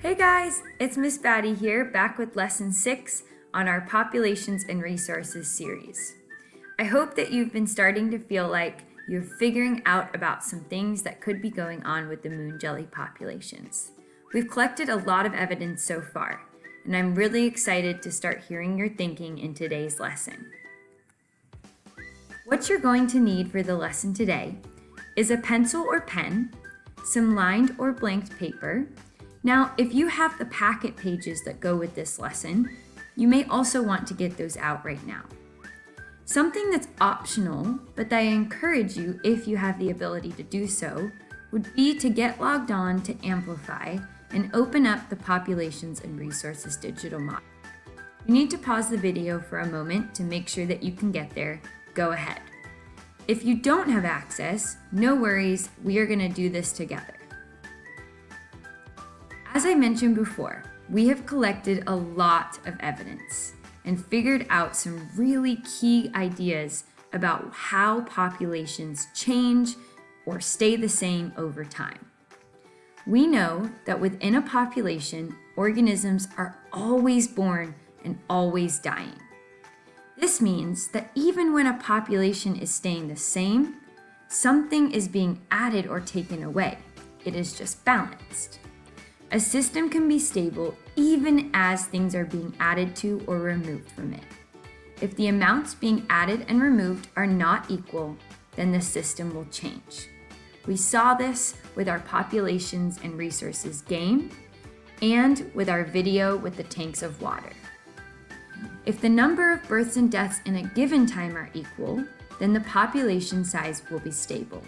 Hey guys, it's Miss Batty here, back with lesson six on our Populations and Resources series. I hope that you've been starting to feel like you're figuring out about some things that could be going on with the moon jelly populations. We've collected a lot of evidence so far, and I'm really excited to start hearing your thinking in today's lesson. What you're going to need for the lesson today is a pencil or pen, some lined or blanked paper, now, if you have the packet pages that go with this lesson, you may also want to get those out right now. Something that's optional, but that I encourage you if you have the ability to do so, would be to get logged on to Amplify and open up the Populations and Resources digital model. You need to pause the video for a moment to make sure that you can get there. Go ahead. If you don't have access, no worries, we are going to do this together. As I mentioned before, we have collected a lot of evidence and figured out some really key ideas about how populations change or stay the same over time. We know that within a population, organisms are always born and always dying. This means that even when a population is staying the same, something is being added or taken away. It is just balanced. A system can be stable even as things are being added to or removed from it. If the amounts being added and removed are not equal, then the system will change. We saw this with our populations and resources game and with our video with the tanks of water. If the number of births and deaths in a given time are equal, then the population size will be stable.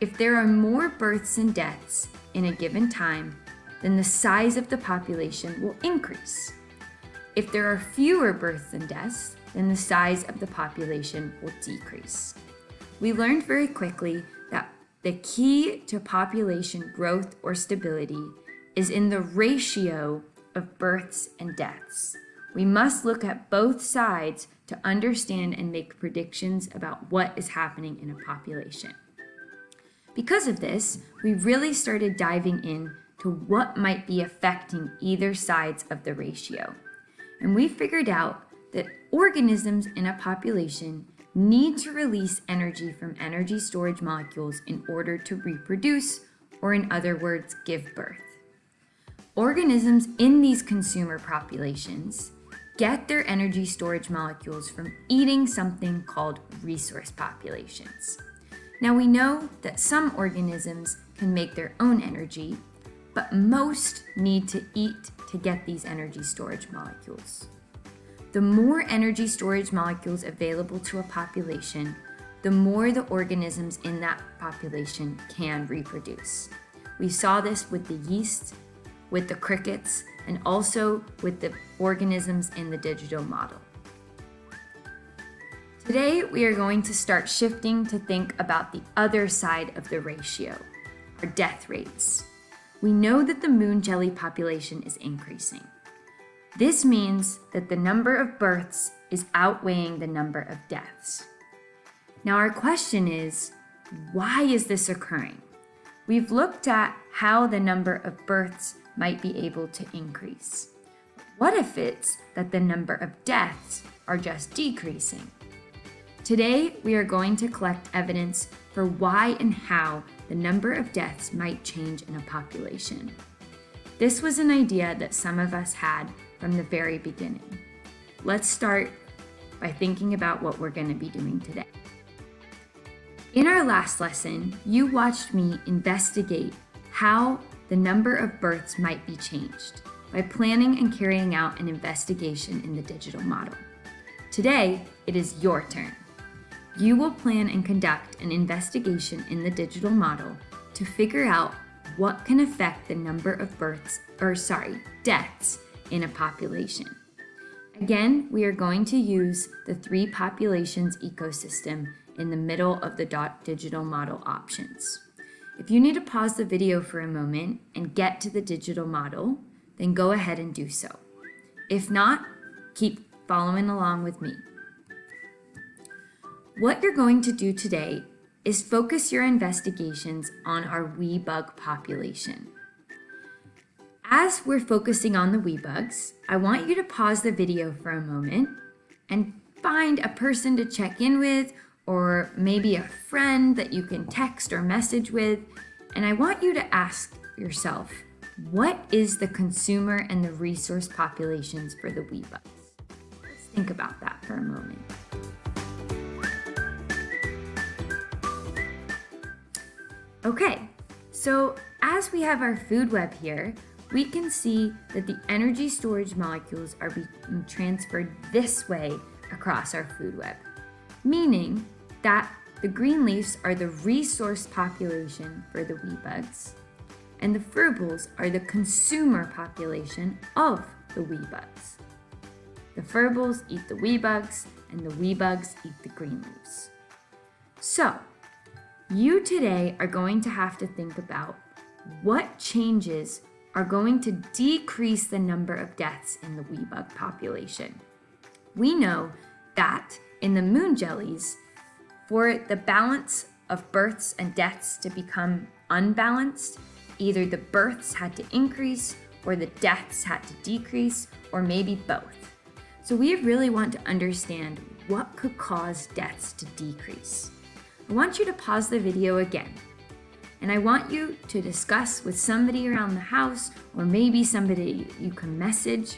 If there are more births and deaths in a given time, then the size of the population will increase. If there are fewer births and deaths, then the size of the population will decrease. We learned very quickly that the key to population growth or stability is in the ratio of births and deaths. We must look at both sides to understand and make predictions about what is happening in a population. Because of this, we really started diving in to what might be affecting either sides of the ratio. And we figured out that organisms in a population need to release energy from energy storage molecules in order to reproduce, or in other words, give birth. Organisms in these consumer populations get their energy storage molecules from eating something called resource populations. Now we know that some organisms can make their own energy, but most need to eat to get these energy storage molecules. The more energy storage molecules available to a population, the more the organisms in that population can reproduce. We saw this with the yeast, with the crickets, and also with the organisms in the digital model. Today, we are going to start shifting to think about the other side of the ratio, our death rates we know that the moon jelly population is increasing. This means that the number of births is outweighing the number of deaths. Now our question is, why is this occurring? We've looked at how the number of births might be able to increase. What if it's that the number of deaths are just decreasing? Today, we are going to collect evidence for why and how the number of deaths might change in a population. This was an idea that some of us had from the very beginning. Let's start by thinking about what we're going to be doing today. In our last lesson, you watched me investigate how the number of births might be changed by planning and carrying out an investigation in the digital model. Today, it is your turn. You will plan and conduct an investigation in the digital model to figure out what can affect the number of births, or sorry, deaths in a population. Again, we are going to use the three populations ecosystem in the middle of the dot digital model options. If you need to pause the video for a moment and get to the digital model, then go ahead and do so. If not, keep following along with me. What you're going to do today is focus your investigations on our wee bug population. As we're focusing on the wee bugs, I want you to pause the video for a moment and find a person to check in with or maybe a friend that you can text or message with. And I want you to ask yourself, what is the consumer and the resource populations for the wee bugs? Let's think about that for a moment. Okay, so as we have our food web here, we can see that the energy storage molecules are being transferred this way across our food web, meaning that the green leaves are the resource population for the wee bugs, and the furbles are the consumer population of the wee bugs. The furbles eat the wee bugs, and the wee bugs eat the green leaves. So, you today are going to have to think about what changes are going to decrease the number of deaths in the wee bug population. We know that in the moon jellies, for the balance of births and deaths to become unbalanced, either the births had to increase or the deaths had to decrease, or maybe both. So we really want to understand what could cause deaths to decrease. I want you to pause the video again and I want you to discuss with somebody around the house or maybe somebody you can message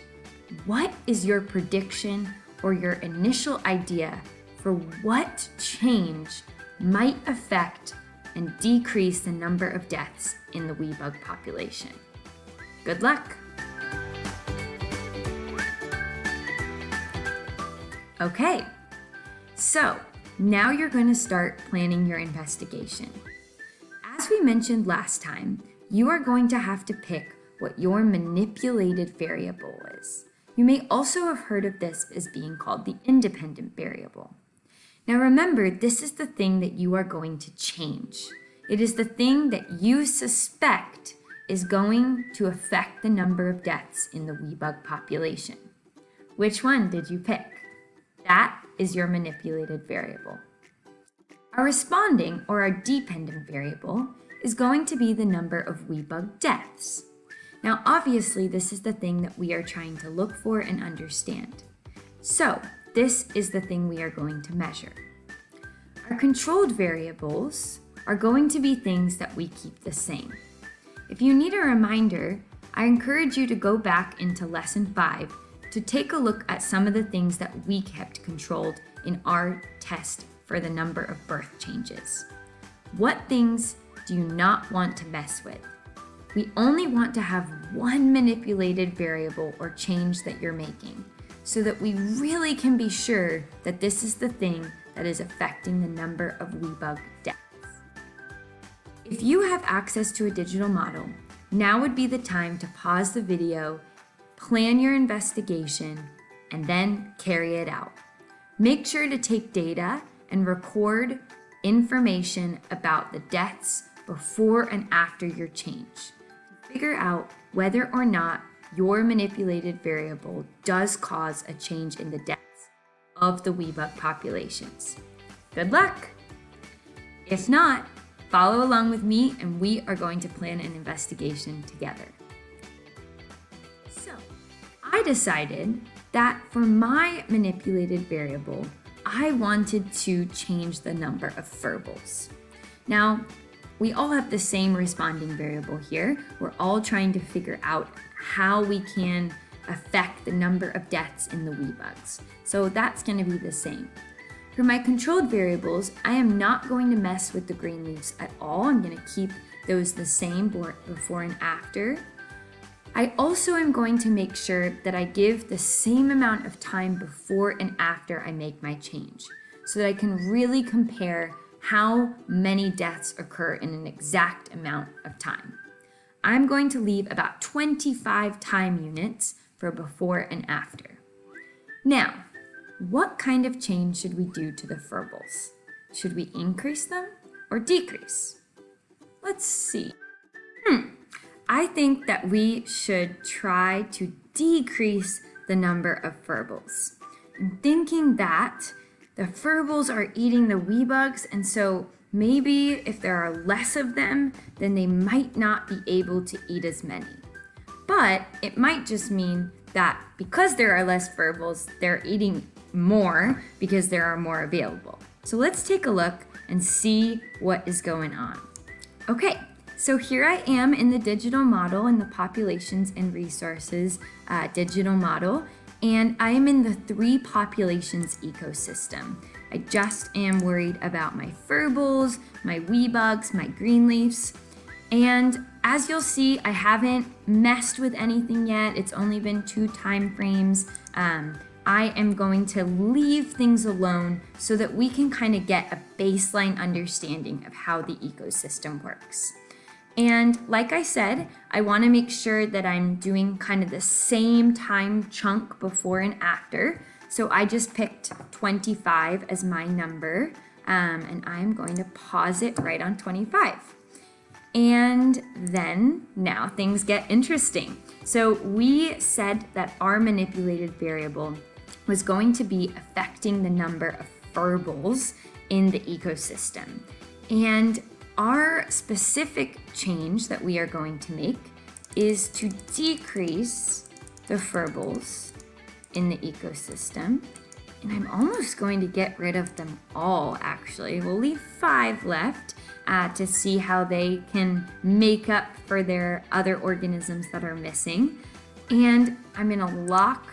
what is your prediction or your initial idea for what change might affect and decrease the number of deaths in the wee bug population. Good luck! Okay, so now you're going to start planning your investigation. As we mentioned last time, you are going to have to pick what your manipulated variable is. You may also have heard of this as being called the independent variable. Now remember, this is the thing that you are going to change. It is the thing that you suspect is going to affect the number of deaths in the wee bug population. Which one did you pick? That is your manipulated variable. Our responding, or our dependent variable, is going to be the number of wee bug deaths. Now, obviously, this is the thing that we are trying to look for and understand. So, this is the thing we are going to measure. Our controlled variables are going to be things that we keep the same. If you need a reminder, I encourage you to go back into lesson five to take a look at some of the things that we kept controlled in our test for the number of birth changes. What things do you not want to mess with? We only want to have one manipulated variable or change that you're making so that we really can be sure that this is the thing that is affecting the number of wee bug deaths. If you have access to a digital model, now would be the time to pause the video, plan your investigation, and then carry it out. Make sure to take data and record information about the deaths before and after your change. Figure out whether or not your manipulated variable does cause a change in the deaths of the wee bug populations. Good luck! If not, follow along with me and we are going to plan an investigation together. I decided that for my manipulated variable, I wanted to change the number of furbles. Now, we all have the same responding variable here. We're all trying to figure out how we can affect the number of deaths in the wee bugs. So that's gonna be the same. For my controlled variables, I am not going to mess with the green leaves at all. I'm gonna keep those the same before and after. I also am going to make sure that I give the same amount of time before and after I make my change so that I can really compare how many deaths occur in an exact amount of time. I'm going to leave about 25 time units for before and after. Now, what kind of change should we do to the furbles? Should we increase them or decrease? Let's see. Hmm. I think that we should try to decrease the number of. I'm thinking that the furbles are eating the wee bugs, and so maybe if there are less of them, then they might not be able to eat as many. but it might just mean that because there are less furbles, they're eating more because there are more available. So let's take a look and see what is going on. Okay, so here I am in the digital model in the populations and resources uh, digital model, and I am in the three populations ecosystem. I just am worried about my furbles, my wee bugs, my green leaves, and as you'll see, I haven't messed with anything yet. It's only been two time frames. Um, I am going to leave things alone so that we can kind of get a baseline understanding of how the ecosystem works. And like I said, I want to make sure that I'm doing kind of the same time chunk before and after. So I just picked 25 as my number, um, and I'm going to pause it right on 25. And then now things get interesting. So we said that our manipulated variable was going to be affecting the number of furbles in the ecosystem. And our specific change that we are going to make is to decrease the furbles in the ecosystem. And I'm almost going to get rid of them all, actually. We'll leave five left uh, to see how they can make up for their other organisms that are missing. And I'm gonna lock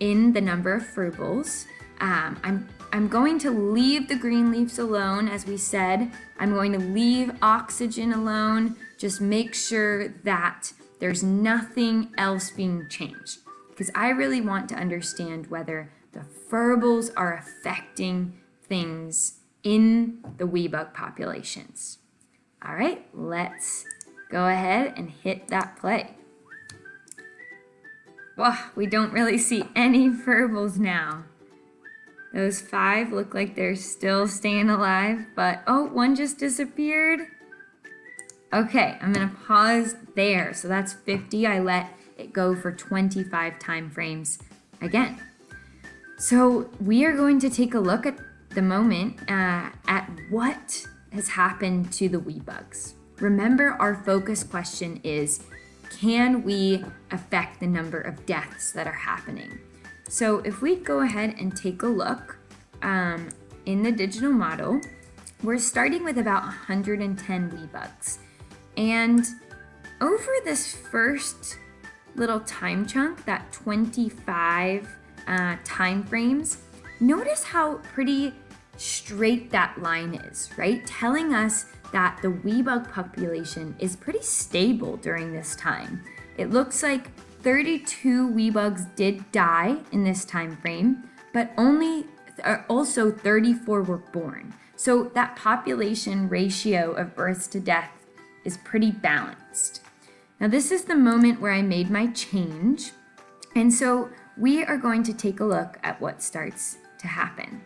in the number of furbles. Um, I'm I'm going to leave the green leaves alone, as we said. I'm going to leave oxygen alone. Just make sure that there's nothing else being changed. Because I really want to understand whether the furbles are affecting things in the wee bug populations. All right, let's go ahead and hit that play. Wow, we don't really see any furbles now. Those five look like they're still staying alive, but oh, one just disappeared. Okay, I'm gonna pause there. So that's 50. I let it go for 25 time frames again. So we are going to take a look at the moment uh, at what has happened to the wee bugs. Remember our focus question is, can we affect the number of deaths that are happening? So if we go ahead and take a look um, in the digital model, we're starting with about 110 wee bugs. And over this first little time chunk, that 25 uh, time frames, notice how pretty straight that line is, right? Telling us that the wee bug population is pretty stable during this time. It looks like 32 wee bugs did die in this time frame, but only uh, also 34 were born. So that population ratio of births to death is pretty balanced. Now this is the moment where I made my change. And so we are going to take a look at what starts to happen.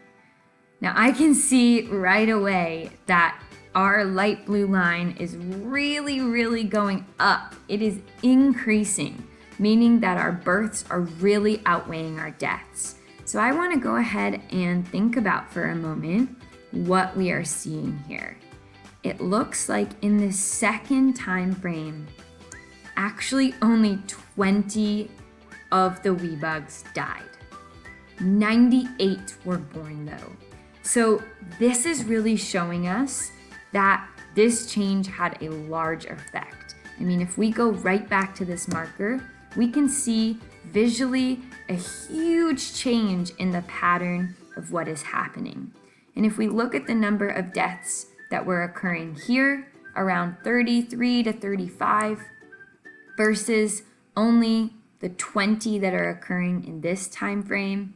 Now I can see right away that our light blue line is really, really going up. It is increasing meaning that our births are really outweighing our deaths. So I want to go ahead and think about for a moment what we are seeing here. It looks like in the second time frame, actually only 20 of the wee bugs died. 98 were born though. So this is really showing us that this change had a large effect. I mean, if we go right back to this marker, we can see visually a huge change in the pattern of what is happening. And if we look at the number of deaths that were occurring here, around 33 to 35, versus only the 20 that are occurring in this time frame,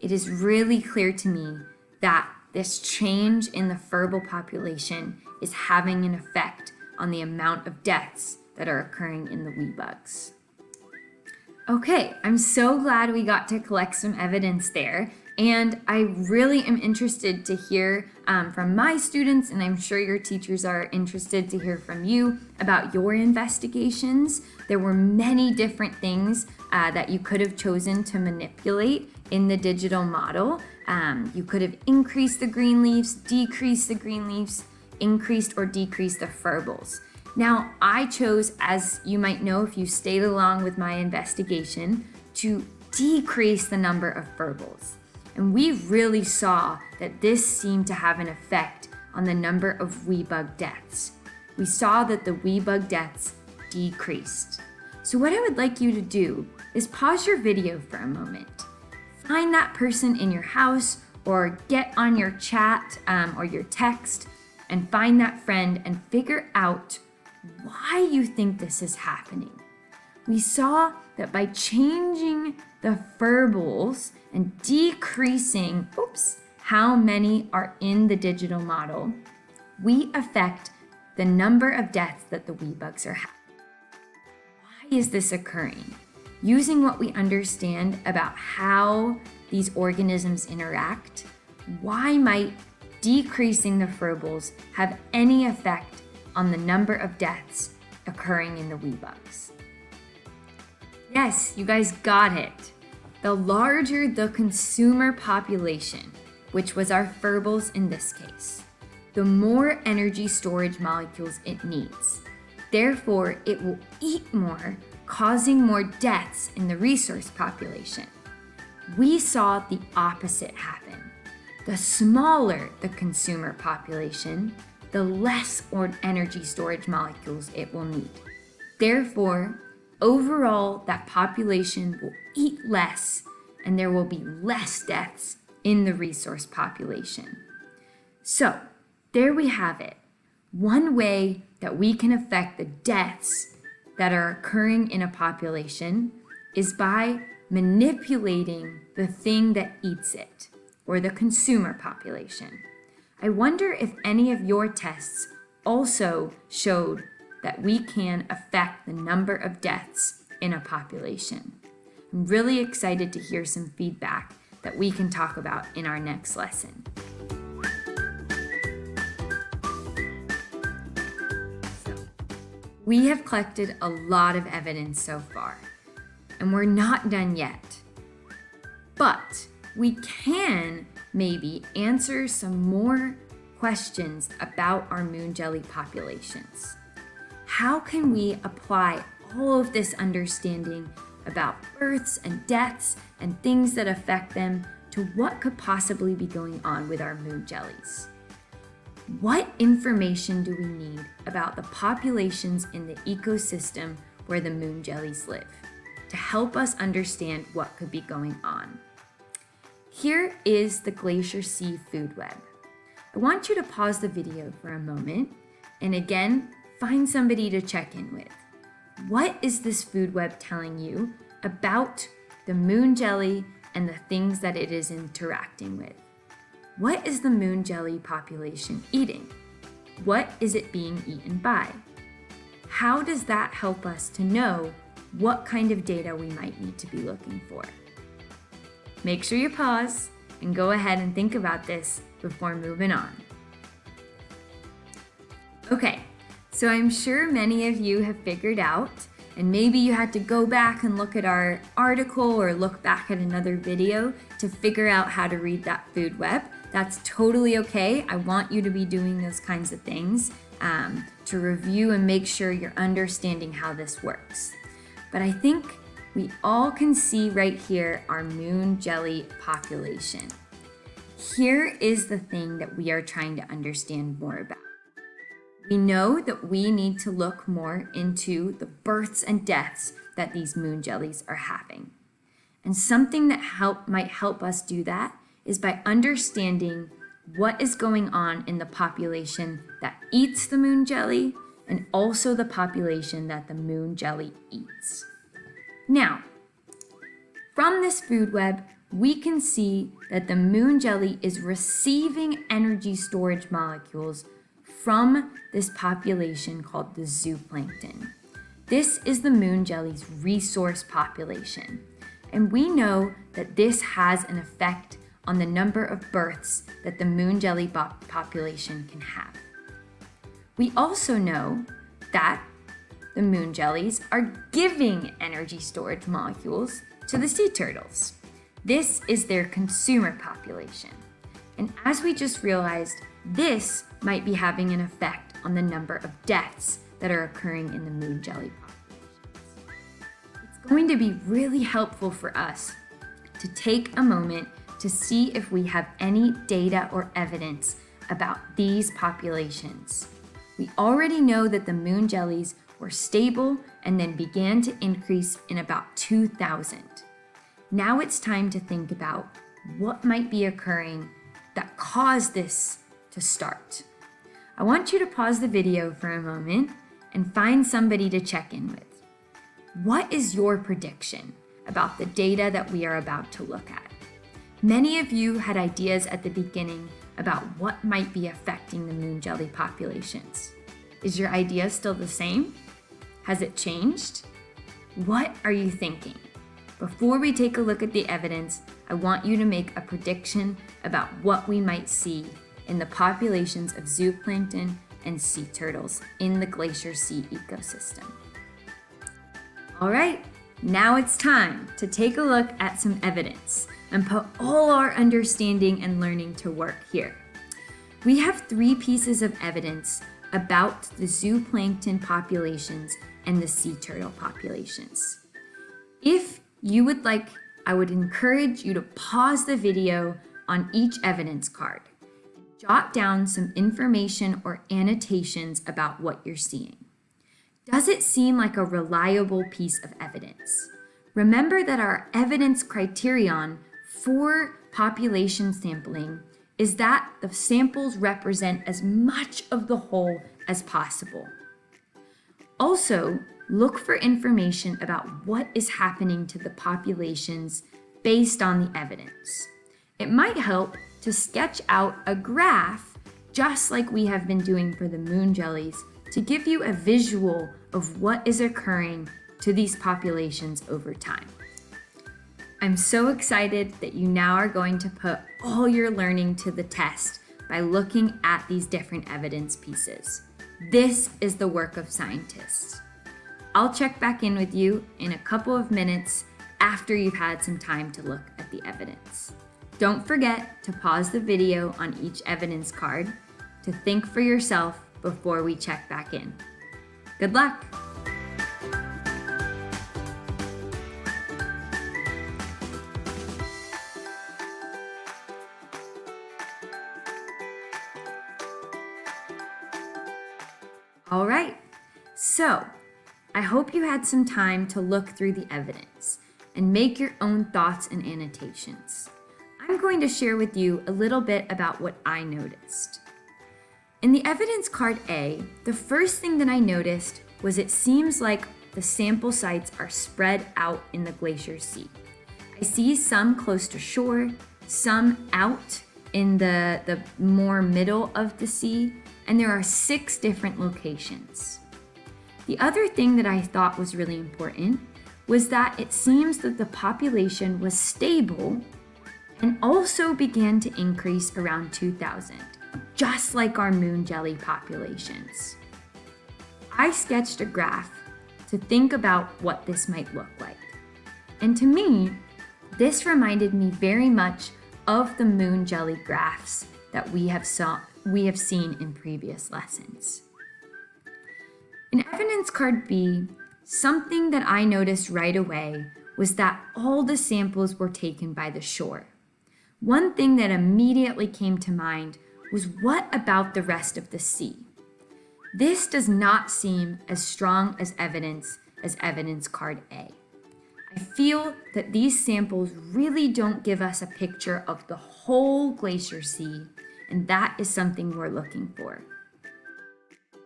it is really clear to me that this change in the furble population is having an effect on the amount of deaths that are occurring in the wee bugs. Okay, I'm so glad we got to collect some evidence there. And I really am interested to hear um, from my students, and I'm sure your teachers are interested to hear from you about your investigations. There were many different things uh, that you could have chosen to manipulate in the digital model. Um, you could have increased the green leaves, decreased the green leaves, increased or decreased the furbles. Now, I chose, as you might know if you stayed along with my investigation, to decrease the number of Furbles. And we really saw that this seemed to have an effect on the number of wee bug deaths. We saw that the wee bug deaths decreased. So what I would like you to do is pause your video for a moment. Find that person in your house or get on your chat um, or your text and find that friend and figure out why you think this is happening. We saw that by changing the Furbles and decreasing, oops, how many are in the digital model, we affect the number of deaths that the wee bugs are having. Why is this occurring? Using what we understand about how these organisms interact, why might decreasing the Furbles have any effect on the number of deaths occurring in the wee bugs? Yes, you guys got it. The larger the consumer population, which was our Furbles in this case, the more energy storage molecules it needs. Therefore, it will eat more, causing more deaths in the resource population. We saw the opposite happen. The smaller the consumer population, the less energy storage molecules it will need. Therefore, overall, that population will eat less and there will be less deaths in the resource population. So there we have it. One way that we can affect the deaths that are occurring in a population is by manipulating the thing that eats it, or the consumer population. I wonder if any of your tests also showed that we can affect the number of deaths in a population. I'm really excited to hear some feedback that we can talk about in our next lesson. So, we have collected a lot of evidence so far, and we're not done yet. But we can maybe answer some more questions about our moon jelly populations. How can we apply all of this understanding about births and deaths and things that affect them to what could possibly be going on with our moon jellies. What information do we need about the populations in the ecosystem where the moon jellies live to help us understand what could be going on? Here is the Glacier Sea food web. I want you to pause the video for a moment and again, find somebody to check in with. What is this food web telling you about the moon jelly and the things that it is interacting with? What is the moon jelly population eating? What is it being eaten by? How does that help us to know what kind of data we might need to be looking for? Make sure you pause and go ahead and think about this before moving on. Okay, so I'm sure many of you have figured out and maybe you had to go back and look at our article or look back at another video to figure out how to read that food web. That's totally okay. I want you to be doing those kinds of things um, to review and make sure you're understanding how this works. But I think we all can see right here our moon jelly population. Here is the thing that we are trying to understand more about. We know that we need to look more into the births and deaths that these moon jellies are having. And something that help might help us do that is by understanding what is going on in the population that eats the moon jelly and also the population that the moon jelly eats. Now, from this food web, we can see that the moon jelly is receiving energy storage molecules from this population called the zooplankton. This is the moon jelly's resource population, and we know that this has an effect on the number of births that the moon jelly population can have. We also know that the moon jellies are giving energy storage molecules to the sea turtles. This is their consumer population. And as we just realized, this might be having an effect on the number of deaths that are occurring in the moon jelly populations. It's going to be really helpful for us to take a moment to see if we have any data or evidence about these populations. We already know that the moon jellies were stable and then began to increase in about 2000. Now it's time to think about what might be occurring that caused this to start. I want you to pause the video for a moment and find somebody to check in with. What is your prediction about the data that we are about to look at? Many of you had ideas at the beginning about what might be affecting the moon jelly populations. Is your idea still the same? Has it changed? What are you thinking? Before we take a look at the evidence, I want you to make a prediction about what we might see in the populations of zooplankton and sea turtles in the Glacier Sea ecosystem. All right, now it's time to take a look at some evidence and put all our understanding and learning to work here. We have three pieces of evidence about the zooplankton populations and the sea turtle populations. If you would like, I would encourage you to pause the video on each evidence card. Jot down some information or annotations about what you're seeing. Does it seem like a reliable piece of evidence? Remember that our evidence criterion for population sampling is that the samples represent as much of the whole as possible. Also, look for information about what is happening to the populations based on the evidence. It might help to sketch out a graph just like we have been doing for the moon jellies to give you a visual of what is occurring to these populations over time. I'm so excited that you now are going to put all your learning to the test by looking at these different evidence pieces. This is the work of scientists. I'll check back in with you in a couple of minutes after you've had some time to look at the evidence. Don't forget to pause the video on each evidence card to think for yourself before we check back in. Good luck! All right, so I hope you had some time to look through the evidence and make your own thoughts and annotations. I'm going to share with you a little bit about what I noticed. In the evidence card A, the first thing that I noticed was it seems like the sample sites are spread out in the Glacier Sea. I see some close to shore, some out in the, the more middle of the sea, and there are six different locations. The other thing that I thought was really important was that it seems that the population was stable and also began to increase around 2000, just like our moon jelly populations. I sketched a graph to think about what this might look like. And to me, this reminded me very much of the moon jelly graphs that we have saw we have seen in previous lessons. In evidence card B, something that I noticed right away was that all the samples were taken by the shore. One thing that immediately came to mind was what about the rest of the sea? This does not seem as strong as evidence as evidence card A. I feel that these samples really don't give us a picture of the whole glacier sea and that is something we're looking for.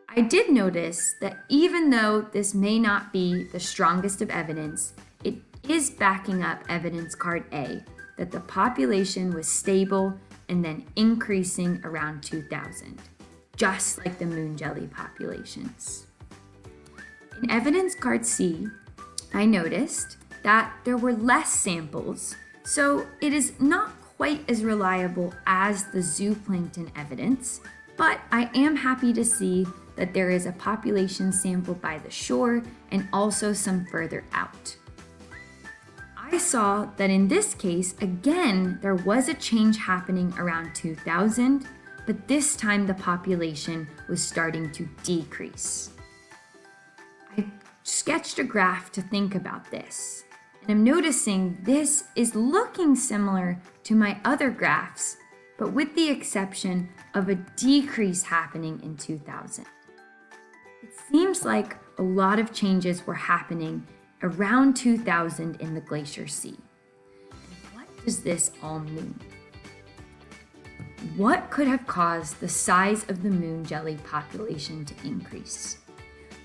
I did notice that even though this may not be the strongest of evidence, it is backing up evidence card A that the population was stable and then increasing around 2000, just like the moon jelly populations. In evidence card C, I noticed that there were less samples, so it is not quite as reliable as the zooplankton evidence, but I am happy to see that there is a population sampled by the shore and also some further out. I saw that in this case, again, there was a change happening around 2000, but this time the population was starting to decrease. I sketched a graph to think about this. And I'm noticing this is looking similar to my other graphs, but with the exception of a decrease happening in 2000. It seems like a lot of changes were happening around 2000 in the Glacier Sea. what does this all mean? What could have caused the size of the moon jelly population to increase?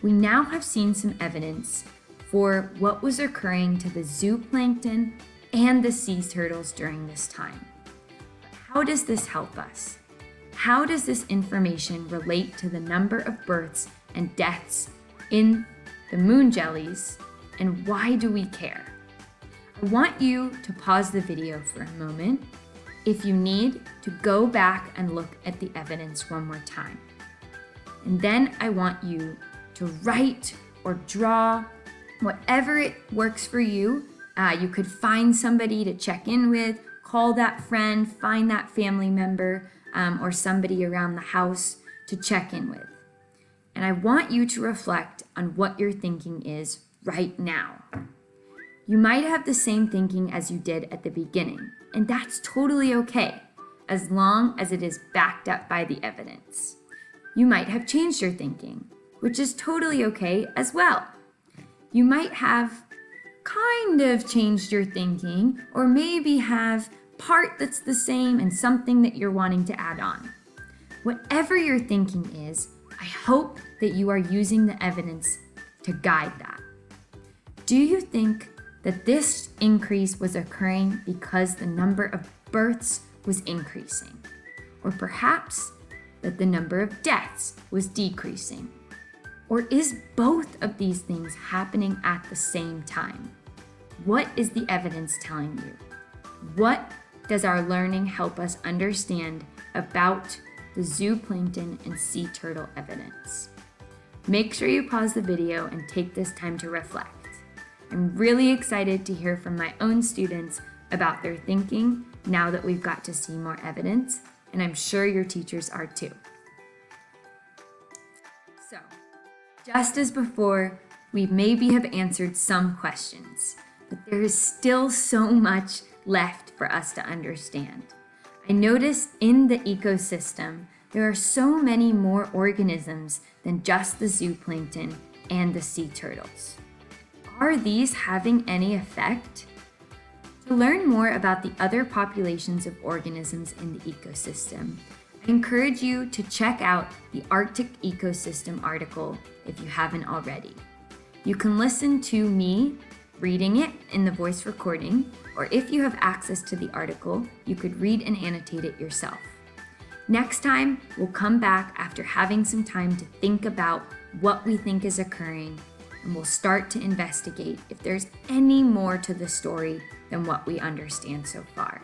We now have seen some evidence for what was occurring to the zooplankton and the sea turtles during this time. How does this help us? How does this information relate to the number of births and deaths in the moon jellies, and why do we care? I want you to pause the video for a moment if you need to go back and look at the evidence one more time. And then I want you to write or draw whatever it works for you. Uh, you could find somebody to check in with, call that friend, find that family member, um, or somebody around the house to check in with. And I want you to reflect on what your thinking is right now. You might have the same thinking as you did at the beginning, and that's totally okay, as long as it is backed up by the evidence. You might have changed your thinking, which is totally okay as well you might have kind of changed your thinking or maybe have part that's the same and something that you're wanting to add on. Whatever your thinking is, I hope that you are using the evidence to guide that. Do you think that this increase was occurring because the number of births was increasing? Or perhaps that the number of deaths was decreasing? Or is both of these things happening at the same time? What is the evidence telling you? What does our learning help us understand about the zooplankton and sea turtle evidence? Make sure you pause the video and take this time to reflect. I'm really excited to hear from my own students about their thinking now that we've got to see more evidence, and I'm sure your teachers are too. Just as before, we maybe have answered some questions, but there is still so much left for us to understand. I notice in the ecosystem, there are so many more organisms than just the zooplankton and the sea turtles. Are these having any effect? To learn more about the other populations of organisms in the ecosystem, I encourage you to check out the Arctic Ecosystem article if you haven't already. You can listen to me reading it in the voice recording, or if you have access to the article, you could read and annotate it yourself. Next time, we'll come back after having some time to think about what we think is occurring, and we'll start to investigate if there's any more to the story than what we understand so far.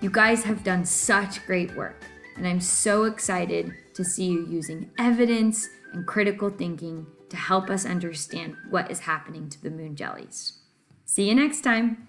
You guys have done such great work and I'm so excited to see you using evidence and critical thinking to help us understand what is happening to the moon jellies. See you next time.